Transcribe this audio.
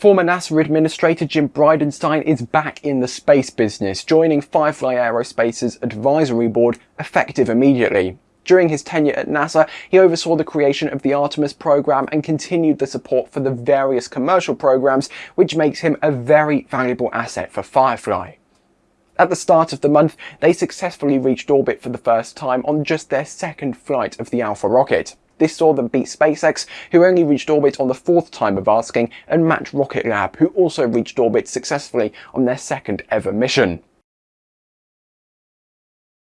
Former NASA Administrator Jim Bridenstine is back in the space business, joining Firefly Aerospace's advisory board effective immediately. During his tenure at NASA, he oversaw the creation of the Artemis program and continued the support for the various commercial programs, which makes him a very valuable asset for Firefly. At the start of the month, they successfully reached orbit for the first time on just their second flight of the Alpha rocket. This saw them beat SpaceX, who only reached orbit on the fourth time of asking, and match Rocket Lab, who also reached orbit successfully on their second ever mission.